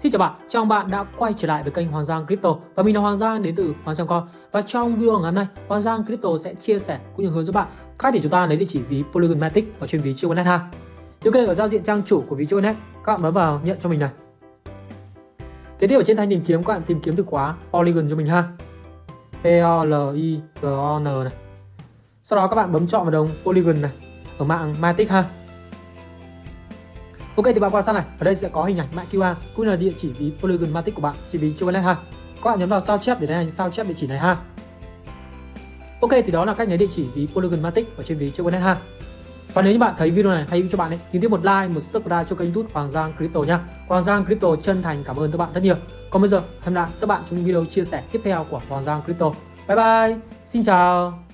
Xin chào bạn, chào bạn đã quay trở lại với kênh Hoàng Giang Crypto và mình là Hoàng Giang đến từ Hoàng Giang Com và trong video ngày hôm nay Hoàng Giang Crypto sẽ chia sẻ cũng như hướng dẫn bạn cách để chúng ta lấy địa chỉ ví Polygon Matic ở trên ví Chiconet ha. Điều kiện ở giao diện trang chủ của ví Chiconet, các bạn bấm vào nhận cho mình này. Kế tiếp ở trên thanh tìm kiếm các bạn tìm kiếm từ khóa Polygon cho mình ha. P O L I G O N này. Sau đó các bạn bấm chọn vào đồng Polygon này ở mạng Matic ha. Ok thì bạn quan sát này, ở đây sẽ có hình ảnh mã QR cũng là địa chỉ ví Polygon Matic của bạn, chỉ ví chưa wallet ha. Các bạn nhấn vào sao chép để đánh sao chép địa chỉ này ha. Ok thì đó là cách lấy địa chỉ ví Polygon Matic ở trên ví chưa wallet ha. Và nếu như bạn thấy video này hay cho bạn ấy, thì tiếp một like, một subscribe cho kênh YouTube Hoàng Giang Crypto nha. Hoàng Giang Crypto chân thành cảm ơn các bạn rất nhiều. Còn bây giờ, hẹn gặp lại các bạn trong video chia sẻ tiếp theo của Hoàng Giang Crypto. Bye bye, xin chào.